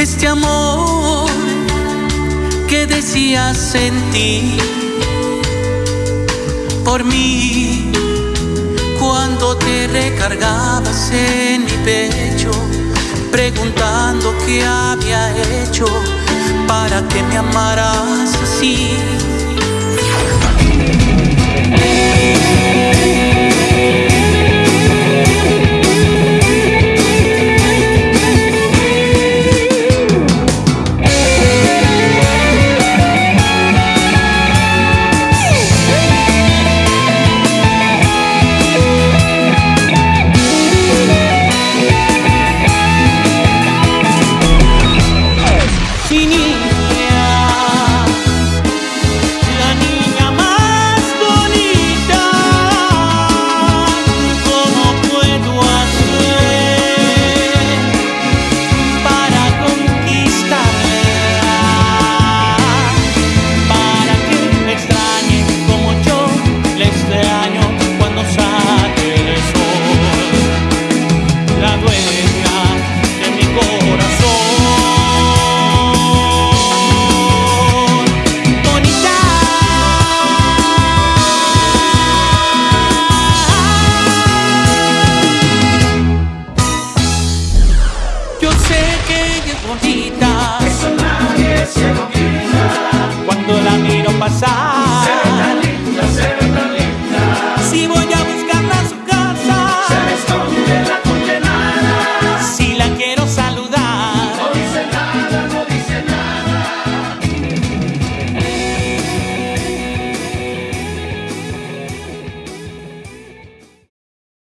Este amor que decías sentir por mí cuando te recargabas en mi pecho, preguntando qué había hecho para que me amaras así.